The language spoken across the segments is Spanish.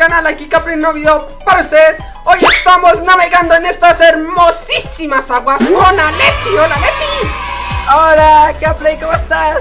canal, aquí Capri un nuevo video para ustedes Hoy estamos navegando en estas hermosísimas aguas con Alexi ¡Hola Alexi! Hola Capri, ¿cómo estás?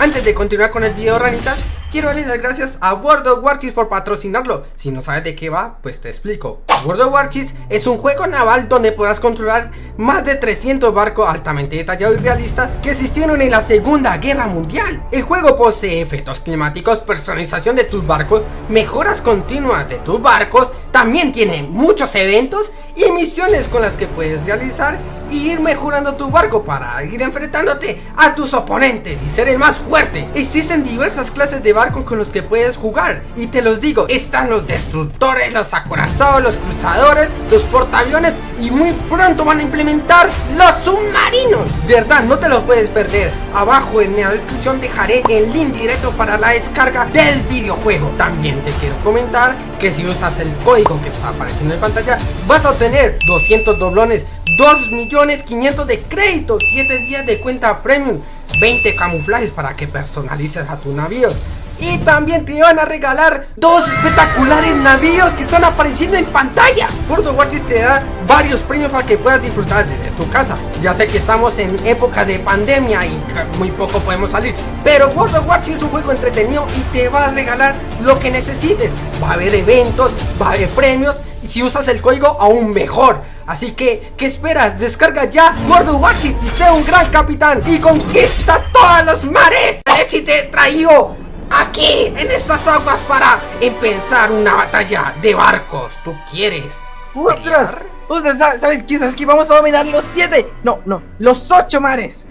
Antes de continuar con el video ranita Quiero darle las gracias a World of Warchies por patrocinarlo. Si no sabes de qué va, pues te explico. World of Warchies es un juego naval donde podrás controlar más de 300 barcos altamente detallados y realistas que existieron en la Segunda Guerra Mundial. El juego posee efectos climáticos, personalización de tus barcos, mejoras continuas de tus barcos, también tiene muchos eventos y misiones con las que puedes realizar y ir mejorando tu barco para ir enfrentándote a tus oponentes y ser el más fuerte. Existen diversas clases de barcos con los que puedes jugar y te los digo, están los destructores, los acorazados, los cruzadores, los portaaviones y muy pronto van a implementar los submarinos. De verdad, no te los puedes perder. Abajo en la descripción dejaré el link directo para la descarga del videojuego. También te quiero comentar que si usas el código que está apareciendo en pantalla, vas a obtener 200 doblones 2 millones 500 de crédito, 7 días de cuenta premium, 20 camuflajes para que personalices a tus navíos. Y también te van a regalar dos espectaculares navíos que están apareciendo en pantalla. Of Warcraft te da varios premios para que puedas disfrutar desde tu casa. Ya sé que estamos en época de pandemia y muy poco podemos salir. Pero of Warcraft es un juego entretenido y te va a regalar lo que necesites. Va a haber eventos, va a haber premios y si usas el código aún mejor. Así que, ¿qué esperas? Descarga ya Gordo Watchis y sea un gran capitán y conquista todos los mares. Alexi te traigo aquí en estas aguas para empezar una batalla de barcos. ¿Tú quieres? ¡Ostras! ¡Ostras! ¿Sabes qué? ¿Sabes qué? Vamos a dominar los siete. No, no, los ocho mares.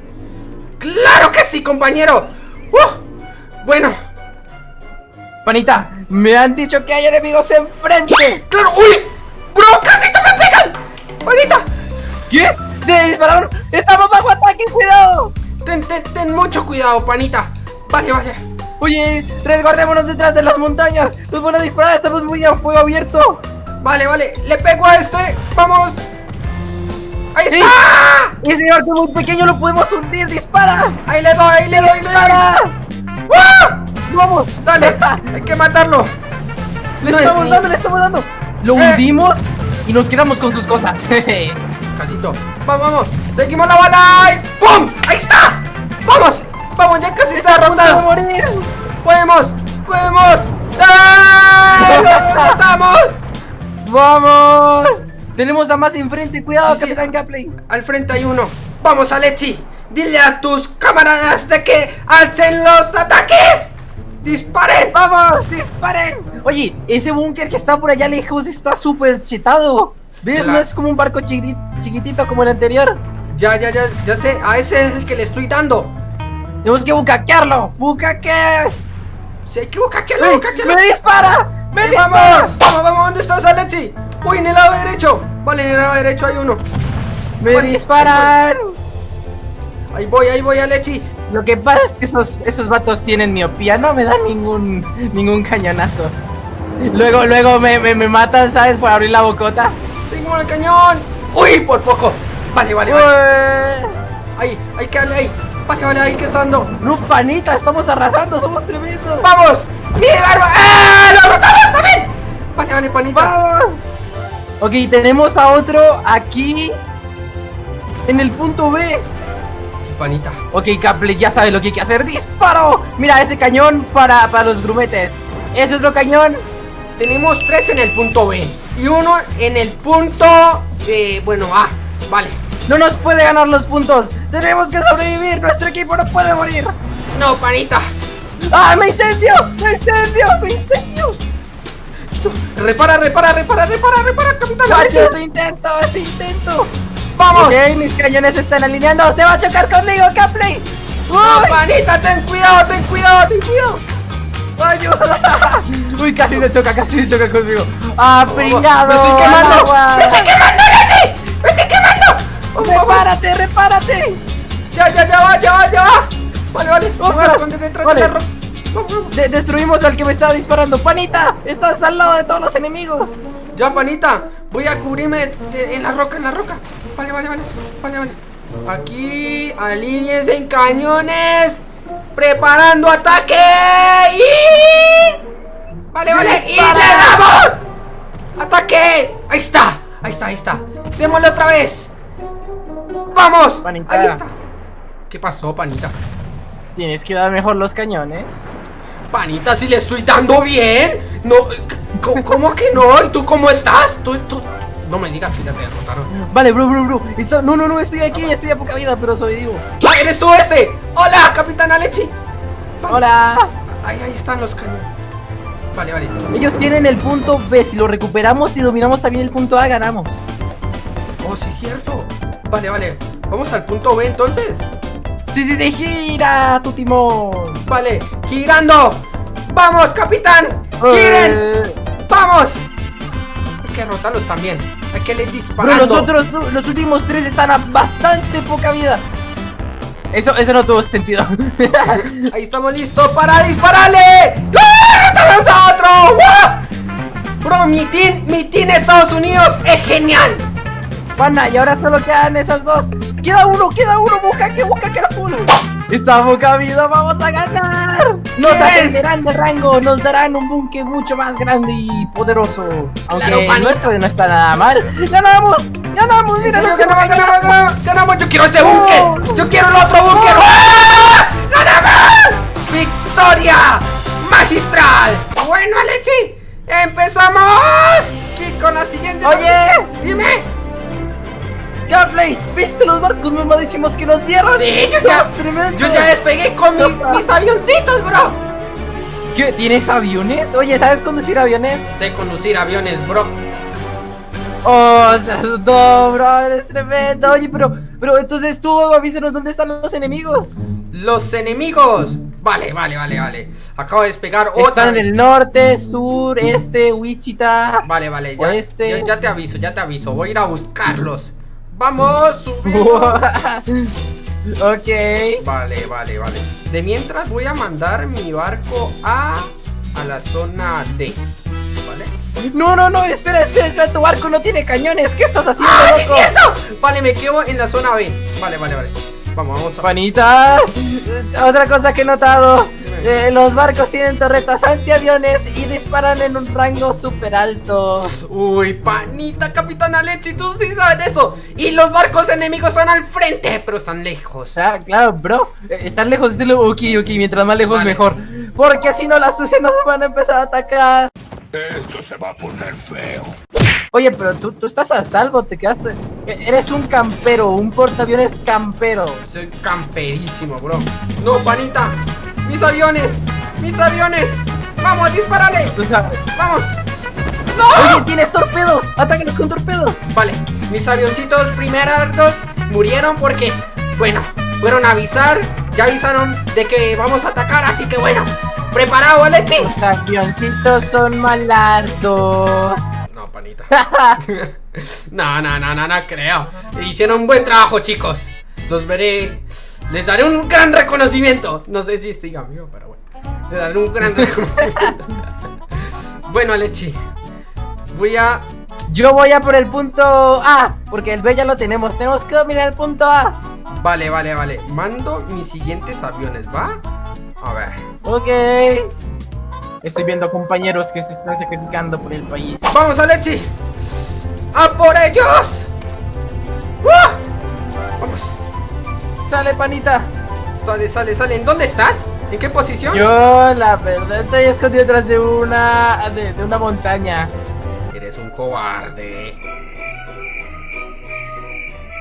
¡Claro que sí, compañero! ¡Uh! Bueno. Panita, me han dicho que hay enemigos enfrente. ¡Claro! ¡Uy! ¡Bro! ¡Casi te! ¡Panita! ¿Qué? ¡De dispararon! ¡Estamos bajo ataque! ¡Cuidado! Ten, ten, ten mucho cuidado, panita. Vale, vale. Oye, resguardémonos detrás de las montañas. Nos van a disparar, estamos muy a fuego abierto. Vale, vale. Le pego a este. Vamos. ¡Ahí está! Ese barco muy pequeño lo podemos hundir. ¡Dispara! Ahí le doy, ahí le doy, le doy. ¡Dispara! ¡Ah! ¡Vamos! Dale, hay que matarlo. Le No estamos dando, le estamos dando. Lo Eh. hundimos y nos quedamos con sus cosas. Casito. Vamos, vamos. Seguimos la bala. y ¡Pum! ¡Ahí está! ¡Vamos! ¡Vamos! Ya casi está ¡Está a punto de derrotado. morir! ¡Podemos! ¡Podemos! ¡Lo derrotamos! ¡Vamos! Tenemos a más enfrente. Cuidado, Sí, sí. Capitán Gapley. Al frente hay uno. ¡Vamos, Alexi! Dile a tus camaradas de que alcen los ataques. ¡Disparen! ¡Vamos! ¡Disparen! Oye, ese búnker que está por allá lejos está súper chetado. ¿Ves? No es como un barco chiquitito, chiquitito como el anterior. Ya, ya, ya, ya sé. A ese es el que le estoy dando. Tenemos que bucaquearlo. ¡Bucaque! Si hay que bucaquearlo, bucaquearlo. ¡Me dispara! ¡Me ¡Eh, dispara! ¡Vamos! ¡Vamos, vamos! ¿Dónde estás, Alexi? Uy, en el lado derecho. Vale, en el lado derecho hay uno. ¡Me disparan! Ahí voy, ahí voy, Alexi. Lo que pasa es que esos, esos vatos tienen miopía, no me dan ningún ningún cañonazo. Luego, luego me, me, me matan, ¿sabes? Por abrir la bocota. Tengo el cañón. Uy, por poco. Vale, vale, vale. Ahí, ahí, que ahí. Vale, vale, ahí que ando. No, panita, estamos arrasando, somos tremendos. ¡Vamos! ¡Mi barba! ¡Eh! ¡Lo derrotamos también! Vale, vale, panita. ¡Vamos! Ok, tenemos a otro aquí en el punto B. Sí, panita. Ok, Caple, ya sabes lo que hay que hacer. ¡Disparo! Mira, ese cañón para, para los grumetes. Ese otro cañón. Tenemos tres en el punto B. Y uno en el punto. Eh, bueno, A. Vale. No nos puede ganar los puntos. Tenemos que sobrevivir. Nuestro equipo no puede morir. No, panita. ¡Ah, me incendio! ¡Me incendio! ¡Me incendio! Repara, repara, repara, repara, repara, capitán. ¡Guacho, Alexi. su intento! ¡Es intento! ¡Vamos! Ok, mis cañones están alineando. ¡Se va a chocar conmigo, Capley! No, panita, ten cuidado, ten cuidado, ten cuidado. ¡Ayuda! Uy, casi se choca, casi se choca conmigo. ¡Ah, pringado! ¡Me estoy quemando! agua! ¡Me estoy quemando, Alexi! ¡Me estoy quemando! Vamos. ¡Repárate, repárate! Ya, ya, ya va, ya va, ya va. Vale, vale. Me voy a Ostras, esconder detrás vale. de la. De- destruimos al que me estaba disparando. ¡Panita! ¡Estás al lado de todos los enemigos! Ya, panita. Voy a cubrirme en la roca, en la roca. Vale, vale, vale. Vale, vale. Aquí, alíñense en cañones. Preparando ataque. Y... Vale, vale. Y le damos. Ataque. Ahí está. Ahí está, ahí está. Démosle otra vez. Vamos. Panita. Ahí está. ¿Qué pasó, panita? Tienes que dar mejor los cañones. Panita, si le estoy dando bien. No, ¿cómo, que no? ¿Y tú cómo estás? ¿Tú, tú, no me digas que ya te derrotaron. Vale, bro, bro, bro. Está- No, no, no, estoy aquí, estoy a poca vida, pero soy vivo. ¡Ah, eres tú este! ¡Hola, Capitán Alexi! Hola. Ahí, ahí están los cañones. Vale, vale. Ellos tienen el punto B. Si lo recuperamos y dominamos también el punto A, ganamos. Oh, sí, cierto. Vale, vale. Vamos al punto B entonces. Sí, sí, sí, gira tu timón. Vale, girando. ¡Vamos, capitán! ¡Giren! Eh, ¡Vamos! Hay que derrotarlos también. Hay que les disparar. los otros, los últimos tres están a bastante poca vida. Eso, eso no tuvo sentido. Ahí estamos listos para dispararle. ¡Ah! ¡Derrotamos a otro! ¡Guau! Bro, mi team, mi team Estados Unidos es genial. Pana, y ahora solo quedan esas dos. Queda uno, queda uno, busca que busca que era full. Está poca vida, vamos a ganar. Nos Bien. ascenderán de rango, nos darán un buque mucho más grande y poderoso. Aunque Claro, nuestro no está nada mal. ¡Ganamos! ¡Ganamos! ¡Mira lo Ganamos, que ganamos, ganamos, ganamos, ganamos. Yo quiero ese búnker. Yo quiero el otro búnker. ¡Ah! ¡Ganamos! ¡Victoria! ¡Magistral! Bueno, Alexi, empezamos. Y con la siguiente. Oye. Dime. Gameplay, ¿viste los barcos mamadísimos que nos dieron? Sí, yo ya, yo ya despegué con mis, mis avioncitos, bro. ¿Qué? ¿Tienes aviones? Oye, ¿sabes conducir aviones? Sé conducir aviones, bro. Oh, no, bro, eres tremendo. Oye, pero, pero entonces tú avísanos dónde están los enemigos. Los enemigos. Vale, vale, vale, vale. Acabo de despegar otra Están en el norte, sur, este, Wichita. Vale, vale, ya, Oeste. ya, ya te aviso, ya te aviso. Voy a ir a buscarlos. Vamos, subimos. ok. Vale, vale, vale. De mientras voy a mandar mi barco a a la zona D. ¿Vale? No, no, no, espera, espera, espera, tu barco no tiene cañones. ¿Qué estás haciendo, ¡Ah, es loco? cierto! Vale, me quedo en la zona B. Vale, vale, vale. Vamos, vamos a. Panita, otra cosa que he notado. Eh, los barcos tienen torretas antiaviones y disparan en un rango súper alto. Uy, panita, Capitán Alexi, tú sí sabes eso. Y los barcos enemigos están al frente, pero están lejos. Ah, claro, bro. Eh, Estar lejos de lo. Ok, ok, mientras más lejos Vale. mejor. Porque si no, las sucias nos van a empezar a atacar. Esto se va a poner feo. Oye, pero tú, tú estás a salvo, te quedaste. eh, Eres un campero, un portaaviones campero. Soy camperísimo, bro. No, panita. Mis aviones. Mis aviones. Vamos, sabes. Vamos. Oye, tienes torpedos. Atácanos con torpedos. Vale, mis avioncitos primeros murieron porque, bueno, fueron a avisar. Ya avisaron de que vamos a atacar, así que bueno. ¿Preparado, Alexi? Los avioncitos son malardos. No, panita. no, no, no, no, no creo. Hicieron un buen trabajo, chicos. Los veré. Les daré un gran reconocimiento. No sé si estoy amigo, pero bueno. Les daré un gran reconocimiento. bueno, Alexi. Voy a. Yo voy a por el punto A, porque el B ya lo tenemos. Tenemos que dominar el punto A. Vale, vale, vale. Mando mis siguientes aviones, ¿va? A ver. Ok. Estoy viendo compañeros que se están sacrificando por el país. ¡Vamos, Alexi! ¡A por ellos! Sale, panita. Sale, sale, sale. ¿En dónde estás? ¿En qué posición? Yo, la verdad, estoy escondido detrás de una. de, de una montaña. Eres un cobarde.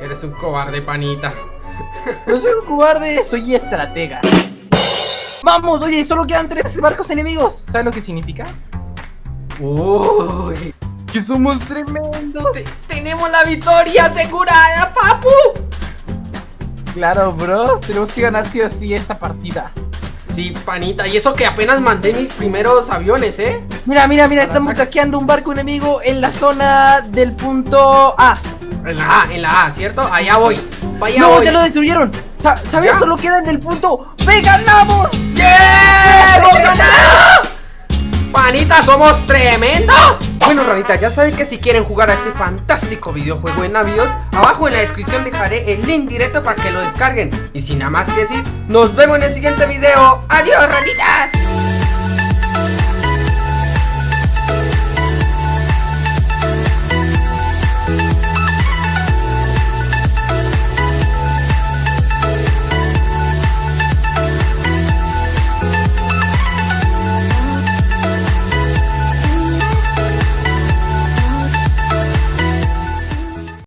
Eres un cobarde, panita. No soy un cobarde, soy estratega. Vamos, oye, solo quedan tres barcos enemigos. ¿Sabes lo que significa? Uy. Que somos tremendos. Te- tenemos la victoria asegurada, papu. Claro, bro. Tenemos que ganar sí o sí esta partida. Sí, panita. Y eso que apenas mandé mis primeros aviones, ¿eh? Mira, mira, mira, Para estamos ataque. hackeando un barco enemigo en la zona del punto A. En la A, en la A, ¿cierto? Allá voy. Allá no, voy. ya lo destruyeron. Sa- ¿Sabes? ¿Ya? Solo quedan del punto B. ¡Ganamos! ¡Yeah! ¡Hemos ganado! ¡Panita, somos tremendos! Bueno, ranita, ya saben que si quieren jugar a este fantástico videojuego en navíos, abajo en la descripción dejaré el link directo para que lo descarguen. Y sin nada más que decir, nos vemos en el siguiente video. ¡Adiós, ranitas!